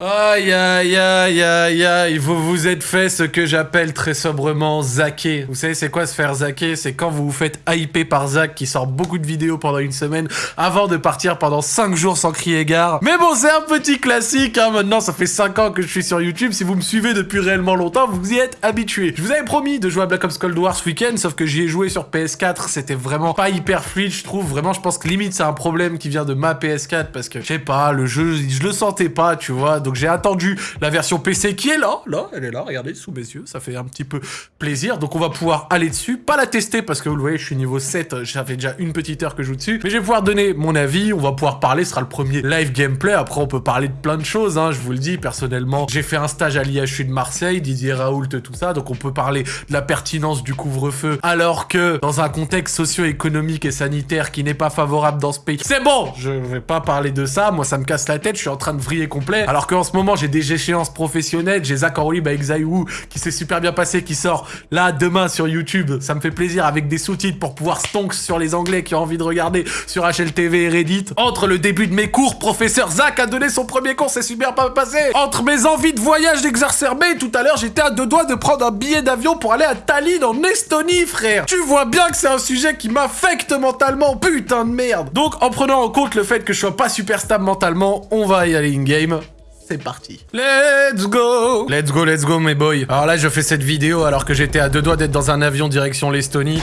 Aïe aïe aïe aïe aïe, vous vous êtes fait ce que j'appelle très sobrement zacker. Vous savez c'est quoi se faire zacker C'est quand vous vous faites hyper par Zach qui sort beaucoup de vidéos pendant une semaine avant de partir pendant 5 jours sans crier gare. Mais bon c'est un petit classique, hein. maintenant ça fait 5 ans que je suis sur YouTube, si vous me suivez depuis réellement longtemps vous y êtes habitués. Je vous avais promis de jouer à Black Ops Cold War ce week-end, sauf que j'y ai joué sur PS4, c'était vraiment pas hyper fluide je trouve, vraiment je pense que limite c'est un problème qui vient de ma PS4 parce que je sais pas, le jeu je le sentais pas tu vois, j'ai attendu la version PC qui est là, là, elle est là, regardez, sous mes yeux, ça fait un petit peu plaisir. Donc on va pouvoir aller dessus, pas la tester parce que vous le voyez, je suis niveau 7, j'avais déjà une petite heure que je joue dessus, mais je vais pouvoir donner mon avis, on va pouvoir parler, ce sera le premier live gameplay, après on peut parler de plein de choses, hein, je vous le dis, personnellement, j'ai fait un stage à l'IHU de Marseille, Didier Raoult, tout ça, donc on peut parler de la pertinence du couvre-feu, alors que dans un contexte socio-économique et sanitaire qui n'est pas favorable dans ce pays, c'est bon, je vais pas parler de ça, moi ça me casse la tête, je suis en train de vriller complet, alors qu'en ce moment j'ai des échéances professionnelles. J'ai Zach Orlib avec Zaiwu qui s'est super bien passé, qui sort là demain sur YouTube. Ça me fait plaisir avec des sous-titres pour pouvoir stonks sur les anglais qui ont envie de regarder sur HLTV et Reddit. Entre le début de mes cours, professeur Zach a donné son premier cours, c'est super pas passé. Entre mes envies de voyage d'exacerber, tout à l'heure j'étais à deux doigts de prendre un billet d'avion pour aller à Tallinn en Estonie, frère. Tu vois bien que c'est un sujet qui m'affecte mentalement, putain de merde. Donc en prenant en compte le fait que je sois pas super stable mentalement, on va y aller in-game c'est parti. Let's go Let's go, let's go, mes boys. Alors là, je fais cette vidéo alors que j'étais à deux doigts d'être dans un avion direction l'Estonie.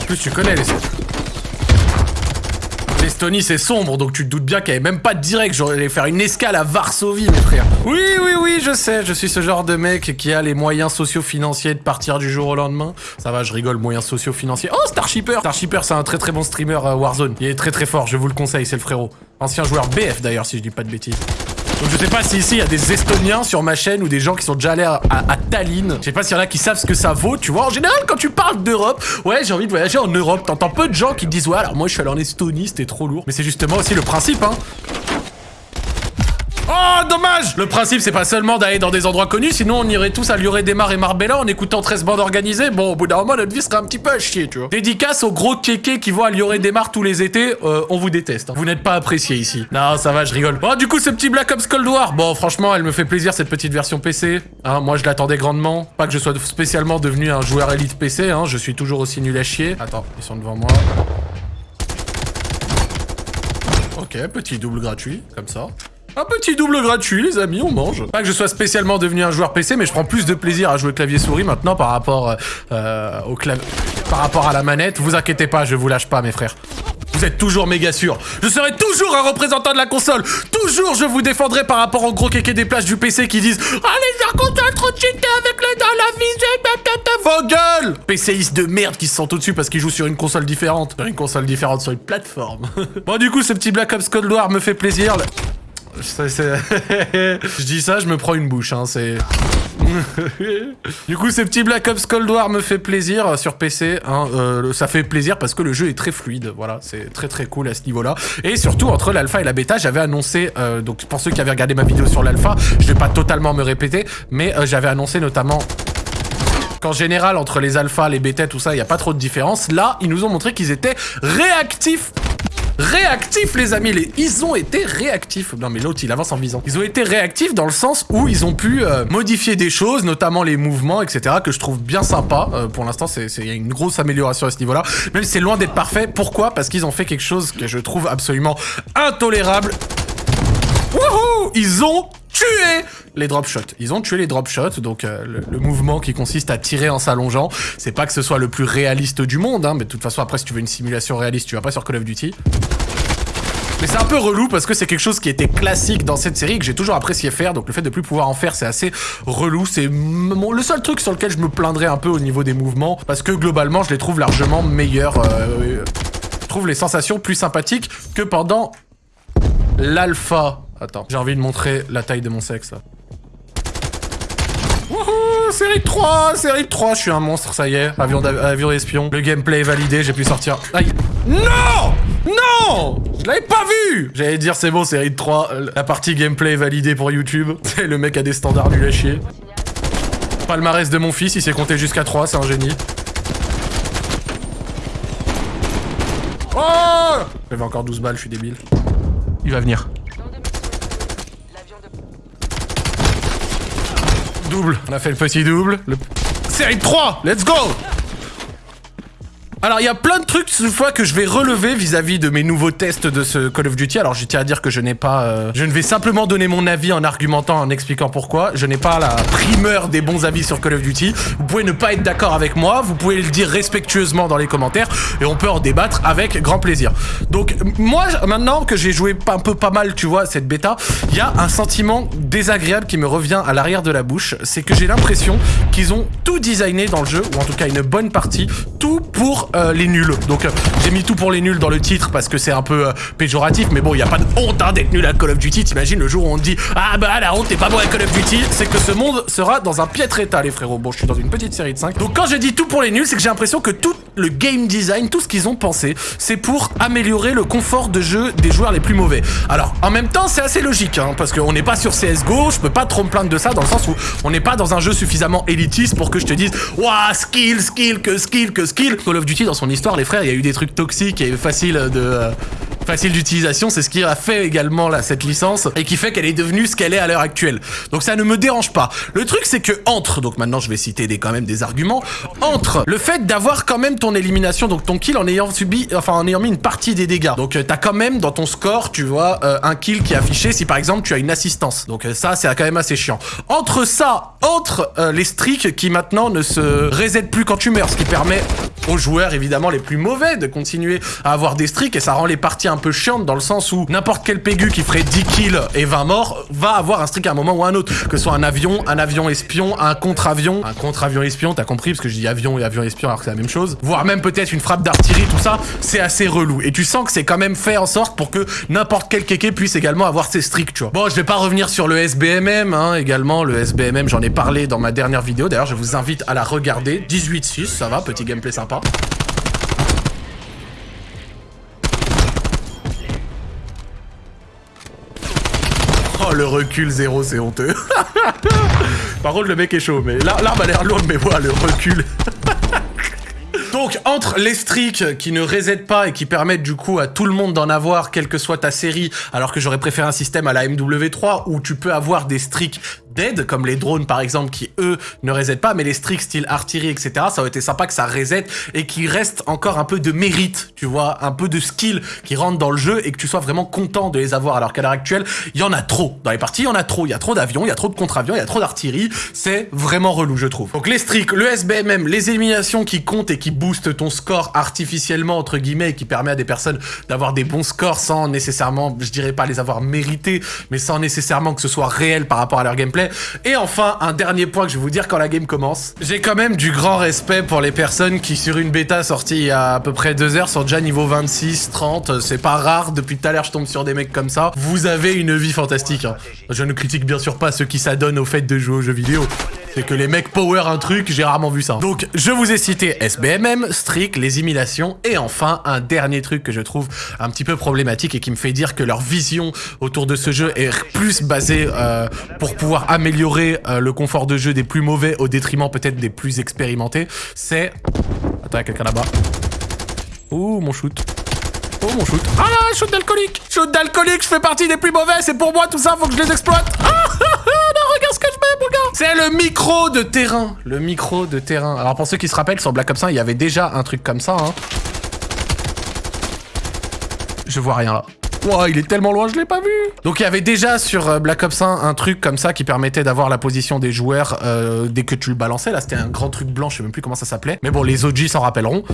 En plus, tu connais l'Estonie. L'Estonie, c'est sombre, donc tu te doutes bien qu'il n'y avait même pas de direct. J'aurais faire une escale à Varsovie, mes frères. Oui, oui, oui, je sais. Je suis ce genre de mec qui a les moyens socio-financiers de partir du jour au lendemain. Ça va, je rigole, moyens socio-financiers. Oh, Starshipper Starshipper, c'est un très très bon streamer euh, Warzone. Il est très très fort, je vous le conseille, c'est le frérot. Ancien joueur BF d'ailleurs, si je dis pas de bêtises. Donc je sais pas si ici il y a des Estoniens sur ma chaîne ou des gens qui sont déjà allés à, Tallinn. Je sais pas s'il y en a qui savent ce que ça vaut, tu vois. En général, quand tu parles d'Europe, ouais, j'ai envie de voyager en Europe. T'entends peu de gens qui te disent, ouais, alors moi je suis allé en Estonie, c'était trop lourd. Mais c'est justement aussi le principe, hein. Dommage Le principe, c'est pas seulement d'aller dans des endroits connus, sinon on irait tous à Lioré-des-Mar et Marbella en écoutant 13 bandes organisées. Bon, au bout d'un moment, notre vie serait un petit peu à chier, tu vois. Dédicace aux gros kékés qui vont à Lioré-des-Mar tous les étés, euh, on vous déteste. Hein. Vous n'êtes pas apprécié ici. Non, ça va, je rigole. Oh, du coup, ce petit Black Ops Cold War, bon, franchement, elle me fait plaisir, cette petite version PC. Hein, moi, je l'attendais grandement. Pas que je sois spécialement devenu un joueur élite PC, hein, je suis toujours aussi nul à chier. Attends, ils sont devant moi. Ok, petit double gratuit, comme ça. Un petit double gratuit, les amis, on mange. Pas que je sois spécialement devenu un joueur PC, mais je prends plus de plaisir à jouer clavier-souris maintenant par rapport euh, au clavier... Par rapport à la manette. Vous inquiétez pas, je vous lâche pas, mes frères. Vous êtes toujours méga sûr. Je serai toujours un représentant de la console. Toujours, je vous défendrai par rapport aux gros kékés des plages du PC qui disent Ah, les console trop cheatés avec les dans la visée, vos gueules PCistes de merde qui se sentent au-dessus parce qu'ils jouent sur une console différente. Une console différente sur une plateforme. bon, du coup, ce petit Black Ops Cold War me fait plaisir. je dis ça, je me prends une bouche, hein, c'est... du coup, ce petit Black Ops Cold War me fait plaisir sur PC. Hein, euh, ça fait plaisir parce que le jeu est très fluide. Voilà, c'est très très cool à ce niveau-là. Et surtout, entre l'alpha et la bêta, j'avais annoncé... Euh, donc, pour ceux qui avaient regardé ma vidéo sur l'alpha, je vais pas totalement me répéter, mais euh, j'avais annoncé notamment qu'en général, entre les alphas, les bêtas, tout ça, il n'y a pas trop de différence. Là, ils nous ont montré qu'ils étaient réactifs réactifs, les amis. Les... Ils ont été réactifs. Non, mais l'autre, il avance en visant. Ils ont été réactifs dans le sens où ils ont pu euh, modifier des choses, notamment les mouvements, etc., que je trouve bien sympa. Euh, pour l'instant, il y a une grosse amélioration à ce niveau-là. Même si c'est loin d'être parfait. Pourquoi? Parce qu'ils ont fait quelque chose que je trouve absolument intolérable. Wouhou Ils ont tué les drop shots. Ils ont tué les drop shots, donc euh, le, mouvement qui consiste à tirer en s'allongeant. C'est pas que ce soit le plus réaliste du monde, hein, mais de toute façon, après, si tu veux une simulation réaliste, tu vas pas sur Call of Duty. Mais c'est un peu relou parce que c'est quelque chose qui était classique dans cette série que j'ai toujours apprécié faire. Donc le fait de plus pouvoir en faire, c'est assez relou. C'est le seul truc sur lequel je me plaindrais un peu au niveau des mouvements parce que globalement, je les trouve largement meilleurs. Euh, je trouve les sensations plus sympathiques que pendant l'alpha. Attends, j'ai envie de montrer la taille de mon sexe là. Wouhou Série 3 Série 3 Je suis un monstre, ça y est. Avion, avion espion. Le gameplay est validé, j'ai pu sortir. Aïe Non Non Je l'avais pas vu J'allais dire c'est bon, série 3. La partie gameplay est validée pour YouTube. le mec a des standards nul à chier. Palmarès de mon fils, il s'est compté jusqu'à 3, c'est un génie. Oh J'avais encore 12 balles, je suis débile. Il va venir. On a fait le petit double. Le... Série 3, let's go alors, il y a plein de trucs, cette fois, que je vais relever vis-à-vis de mes nouveaux tests de ce Call of Duty. Alors, je tiens à dire que je n'ai pas... euh, je ne vais simplement donner mon avis en argumentant, en expliquant pourquoi. Je n'ai pas la primeur des bons avis sur Call of Duty. Vous pouvez ne pas être d'accord avec moi, vous pouvez le dire respectueusement dans les commentaires, et on peut en débattre avec grand plaisir. Donc, moi, maintenant que j'ai joué un peu pas mal, tu vois, cette bêta, il y a un sentiment désagréable qui me revient à l'arrière de la bouche. C'est que j'ai l'impression qu'ils ont tout designé dans le jeu, ou en tout cas une bonne partie, tout pour euh, les nuls. Donc euh, j'ai mis tout pour les nuls dans le titre parce que c'est un peu euh, péjoratif, mais bon, il y a pas de honte hein, d'être nul à Call of Duty. T'imagines le jour où on dit ah bah la honte t'es pas bon à Call of Duty, c'est que ce monde sera dans un piètre état, les frérots. Bon, je suis dans une petite série de 5. Donc quand je dis tout pour les nuls, c'est que j'ai l'impression que tout le game design, tout ce qu'ils ont pensé, c'est pour améliorer le confort de jeu des joueurs les plus mauvais. Alors en même temps, c'est assez logique, hein, parce qu'on n'est pas sur CSGO, je peux pas trop me plaindre de ça dans le sens où on n'est pas dans un jeu suffisamment élitiste pour que je te dise Waouh, skill, skill, que skill, que skill. Call of Duty, dans son histoire, les frères, il y a eu des trucs toxiques et faciles de. euh, facile d'utilisation, c'est ce qui a fait également là, cette licence et qui fait qu'elle est devenue ce qu'elle est à l'heure actuelle. Donc ça ne me dérange pas. Le truc c'est que entre, donc maintenant je vais citer des, quand même des arguments, entre le fait d'avoir quand même ton élimination, donc ton kill en ayant subi, enfin en ayant mis une partie des dégâts. Donc euh, t'as quand même dans ton score, tu vois, euh, un kill qui est affiché si par exemple tu as une assistance. Donc euh, ça c'est quand même assez chiant. Entre ça, entre les streaks qui maintenant ne se reset plus quand tu meurs, ce qui permet aux joueurs évidemment les plus mauvais de continuer à avoir des streaks et ça rend les parties un peu chiantes dans le sens où n'importe quel pégu qui ferait 10 kills et 20 morts va avoir un streak à un moment ou à un autre. Que ce soit un avion, un avion espion, un contre-avion, un contre-avion espion, t'as compris parce que je dis avion et avion espion alors que c'est la même chose. Voire même peut-être une frappe d'artillerie, tout ça, c'est assez relou. Et tu sens que c'est quand même fait en sorte pour que n'importe quel kéké puisse également avoir ses streaks, tu vois. Bon, je vais pas revenir sur le SBMM, hein, également. Le SBMM, j'en ai parlé dans ma dernière vidéo. D'ailleurs, je vous invite à la regarder. 18-6, ça va, petit gameplay sympa. Oh, le recul zéro, c'est honteux. Par contre, le mec est chaud, mais l'arme a l'air lourde, mais voilà, le recul. Donc, entre les streaks qui ne reset pas et qui permettent du coup à tout le monde d'en avoir, quelle que soit ta série, alors que j'aurais préféré un système à la MW3 où tu peux avoir des streaks dead, comme les drones par exemple, qui eux ne resettent pas, mais les streaks style artillerie, etc., ça aurait été sympa que ça reset et qu'il reste encore un peu de mérite, tu vois, un peu de skill qui rentre dans le jeu et que tu sois vraiment content de les avoir, alors qu'à l'heure actuelle, il y en a trop. Dans les parties, il y en a trop. Il y a trop d'avions, il y a trop de contre-avions, il y a trop d'artillerie. C'est vraiment relou, je trouve. Donc les streaks, le SBMM, les éliminations qui comptent et qui boostent ton score artificiellement, entre guillemets, et qui permet à des personnes d'avoir des bons scores sans nécessairement, je dirais pas les avoir mérités, mais sans nécessairement que ce soit réel par rapport à leur gameplay. Et enfin, un dernier point que je vais vous dire quand la game commence. J'ai quand même du grand respect pour les personnes qui, sur une bêta sortie il y a à peu près deux heures, sont déjà niveau 26, 30. C'est pas rare, depuis tout à l'heure, je tombe sur des mecs comme ça. Vous avez une vie fantastique. hein. Je ne critique bien sûr pas ceux qui s'adonnent au fait de jouer aux jeux vidéo. C'est que les mecs power un truc, j'ai rarement vu ça. Donc, je vous ai cité SBMM, Streak, les imitations, et enfin, un dernier truc que je trouve un petit peu problématique et qui me fait dire que leur vision autour de ce jeu est plus basée euh, pour pouvoir améliorer euh, le confort de jeu des plus mauvais au détriment peut-être des plus expérimentés. C'est... Attends, quelqu'un là-bas. Ouh, mon shoot. Oh, mon shoot. Ah, shoot d'alcoolique Shoot d'alcoolique, je fais partie des plus mauvais, c'est pour moi tout ça, faut que je les exploite. Ah, ah, ah, non, regarde ce que je mets, mon gars C'est le micro de terrain. Le micro de terrain. Alors, pour ceux qui se rappellent, sur Black Ops 1, il y avait déjà un truc comme ça, hein. Je vois rien là. Wow, il est tellement loin, je l'ai pas vu. Donc il y avait déjà sur euh, Black Ops 1 un truc comme ça qui permettait d'avoir la position des joueurs euh, dès que tu le balançais. Là, c'était un grand truc blanc, je sais même plus comment ça s'appelait. Mais bon, les OG s'en rappelleront.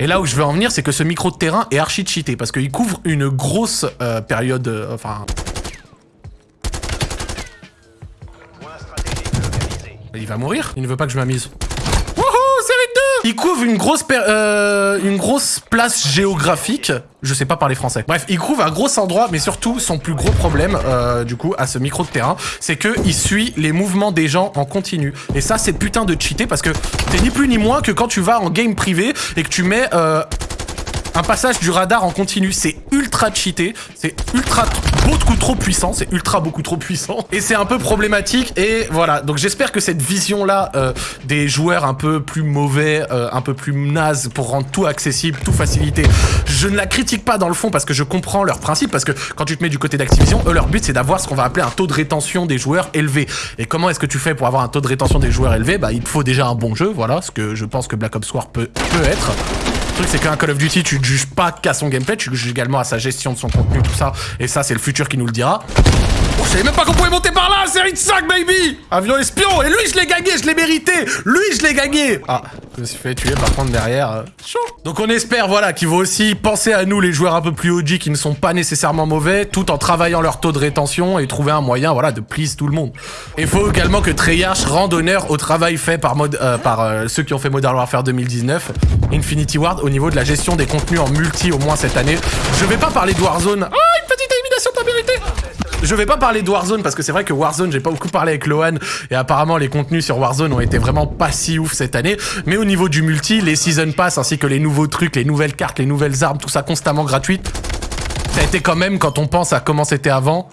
Et là où je veux en venir, c'est que ce micro de terrain est archi cheaté parce qu'il couvre une grosse euh, période, enfin. Il va mourir Il ne veut pas que je m'amise. Wouhou, série 2 Il couvre une grosse, euh, une grosse place géographique. Je sais pas parler français. Bref, il couvre un gros endroit, mais surtout, son plus gros problème, euh, du coup, à ce micro de terrain, c'est que il suit les mouvements des gens en continu. Et ça, c'est putain de cheaté parce que t'es ni plus ni moins que quand tu vas en game privé et que tu mets... euh, un passage du radar en continu, c'est ultra cheaté, c'est ultra beaucoup trop puissant, c'est ultra beaucoup trop puissant, et c'est un peu problématique, et voilà, donc j'espère que cette vision-là euh, des joueurs un peu plus mauvais, euh, un peu plus naze, pour rendre tout accessible, tout facilité, je ne la critique pas dans le fond, parce que je comprends leur principe, parce que quand tu te mets du côté d'Activision, eux, leur but, c'est d'avoir ce qu'on va appeler un taux de rétention des joueurs élevé. Et comment est-ce que tu fais pour avoir un taux de rétention des joueurs élevé? Bah, il te faut déjà un bon jeu, voilà, ce que je pense que Black Ops War peut, peut être. Le truc, c'est qu'un Call of Duty, tu ne juges pas qu'à son gameplay, tu juges également à sa gestion de son contenu, tout ça. Et ça, c'est le futur qui nous le dira. Je savais même pas qu'on pouvait monter par là, série de 5, baby Avion espion Et lui, je l'ai gagné, je l'ai mérité Lui, je l'ai gagné Ah, je me suis fait tuer par contre derrière. euh, chaud Donc on espère, voilà, qu'ils vont aussi penser à nous, les joueurs un peu plus OG, qui ne sont pas nécessairement mauvais, tout en travaillant leur taux de rétention et trouver un moyen, voilà, de please tout le monde. Et il faut également que Treyarch rende honneur au travail fait par, euh, par euh, ceux qui ont fait Modern Warfare 2019, Infinity Ward, au niveau de la gestion des contenus en multi, au moins cette année. Je vais pas parler de Warzone. Ah, une petite élimination, t'as mérité je vais pas parler de Warzone parce que c'est vrai que Warzone, j'ai pas beaucoup parlé avec Lohan et apparemment les contenus sur Warzone ont été vraiment pas si ouf cette année. Mais au niveau du multi, les season pass ainsi que les nouveaux trucs, les nouvelles cartes, les nouvelles armes, tout ça constamment gratuite, ça a été quand même quand on pense à comment c'était avant.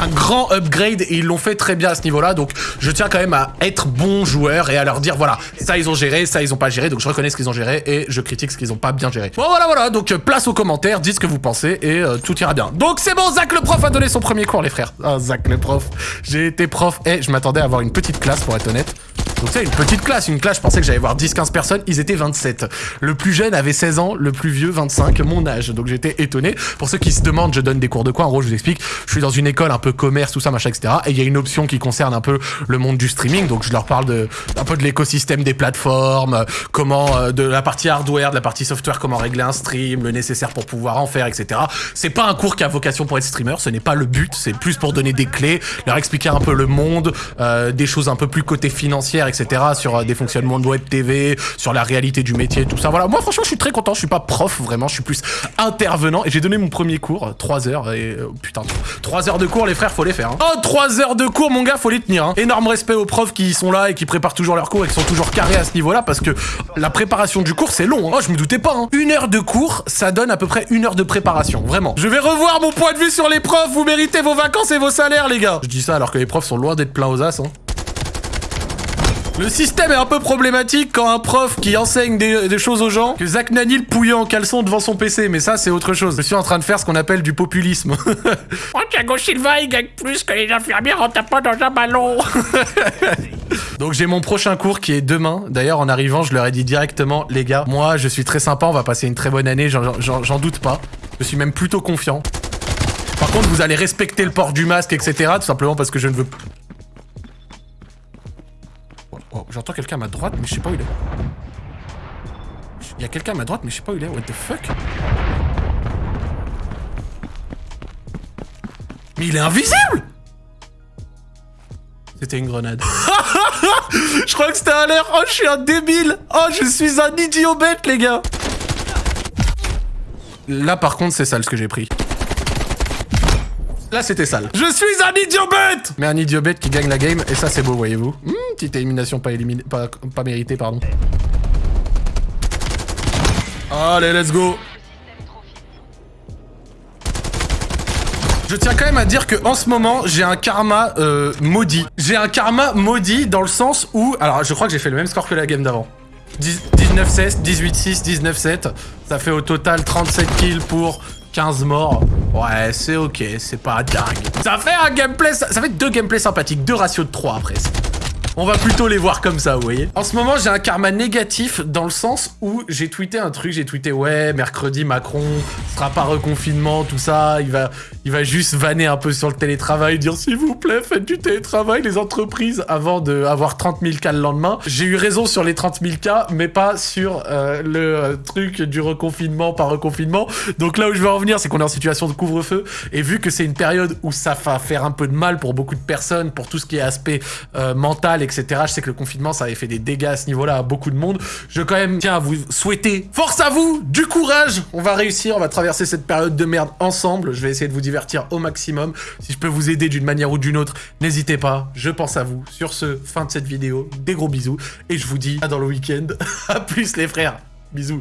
Un grand upgrade et ils l'ont fait très bien à ce niveau-là. Donc je tiens quand même à être bon joueur et à leur dire voilà, ça ils ont géré, ça ils ont pas géré. Donc je reconnais ce qu'ils ont géré et je critique ce qu'ils ont pas bien géré. Bon voilà voilà, donc place aux commentaires, dites ce que vous pensez et euh, tout ira bien. Donc c'est bon, Zach le prof a donné son premier cours les frères. Ah Zach le prof, j'ai été prof et je m'attendais à avoir une petite classe pour être honnête. Donc c'est une petite classe, une classe, je pensais que j'allais voir 10-15 personnes, ils étaient 27. Le plus jeune avait 16 ans, le plus vieux 25, mon âge. Donc j'étais étonné. Pour ceux qui se demandent, je donne des cours de quoi En gros, je vous explique, je suis dans une école un peu commerce, tout ça, machin, etc. Et il y a une option qui concerne un peu le monde du streaming. Donc je leur parle de un peu de l'écosystème des plateformes, comment euh, de la partie hardware, de la partie software, comment régler un stream, le nécessaire pour pouvoir en faire, etc. C'est pas un cours qui a vocation pour être streamer, ce n'est pas le but. C'est plus pour donner des clés, leur expliquer un peu le monde, euh, des choses un peu plus côté financière, etc. Sur euh, des fonctionnements de web TV, sur la réalité du métier, tout ça. Voilà. Moi, franchement, je suis très content. Je suis pas prof vraiment, je suis plus intervenant. Et j'ai donné mon premier cours, 3 heures. Et euh, putain, 3 heures de cours, les frères, faut les faire. Hein. Oh, 3 heures de cours, mon gars, faut les tenir. Hein. Énorme respect aux profs qui sont là et qui préparent toujours leurs cours et qui sont toujours carrés à ce niveau-là parce que la préparation du cours, c'est long. Hein. Oh, je me doutais pas. Une heure de cours, ça donne à peu près une heure de préparation. Vraiment. Je vais revoir mon point de vue sur les profs. Vous méritez vos vacances et vos salaires, les gars. Je dis ça alors que les profs sont loin d'être pleins aux as. Hein. Le système est un peu problématique quand un prof qui enseigne des, des choses aux gens, que Zach Nani le pouillant en caleçon devant son PC, mais ça c'est autre chose. Je suis en train de faire ce qu'on appelle du populisme. Oh, Thiago Silva, il gagne plus que les infirmières en tapant dans un ballon. Donc j'ai mon prochain cours qui est demain. D'ailleurs en arrivant je leur ai dit directement, les gars, moi je suis très sympa, on va passer une très bonne année, j'en doute pas. Je suis même plutôt confiant. Par contre vous allez respecter le port du masque, etc. Tout simplement parce que je ne veux... Oh, oh, J'entends quelqu'un à ma droite, mais je sais pas où il est. Il y a quelqu'un à ma droite, mais je sais pas où il est. What the fuck? Mais il est invisible C'était une grenade. je crois que c'était un l'air. Oh, je suis un débile. Oh, je suis un idiot bête, les gars. Là, par contre, c'est sale ce que j'ai pris. Là, c'était sale. Je suis un idiot bête Mais un idiot bête qui gagne la game, et ça, c'est beau, voyez-vous. Hmm, petite élimination pas, éliminée, pas, pas méritée, pardon. Allez, let's go Je tiens quand même à dire que en ce moment, j'ai un karma euh, maudit. J'ai un karma maudit dans le sens où... Alors, je crois que j'ai fait le même score que la game d'avant. 19-16, 18-6, 19-7. Ça fait au total 37 kills pour 15 morts. Ouais, c'est ok, c'est pas dingue. Ça fait un gameplay... Ça, fait deux gameplays sympathiques, deux ratios de 3 après. On va plutôt les voir comme ça, vous voyez. En ce moment, j'ai un karma négatif dans le sens où j'ai tweeté un truc, j'ai tweeté ouais, mercredi Macron sera pas reconfinement, tout ça, il va il va juste vanner un peu sur le télétravail, dire s'il vous plaît, faites du télétravail les entreprises avant de avoir 30 000 cas le lendemain. J'ai eu raison sur les 30 000 cas, mais pas sur euh, le euh, truc du reconfinement par reconfinement. Donc là où je veux en venir, c'est qu'on est en situation de couvre-feu et vu que c'est une période où ça va faire un peu de mal pour beaucoup de personnes, pour tout ce qui est aspect euh, mental, etc. Je sais que le confinement, ça avait fait des dégâts à ce niveau-là à beaucoup de monde. Je quand même tiens à vous souhaiter force à vous, du courage. On va réussir, on va traverser cette période de merde ensemble. Je vais essayer de vous au maximum. Si je peux vous aider d'une manière ou d'une autre, n'hésitez pas. Je pense à vous. Sur ce, fin de cette vidéo. Des gros bisous et je vous dis à dans le week-end. à plus les frères. Bisous.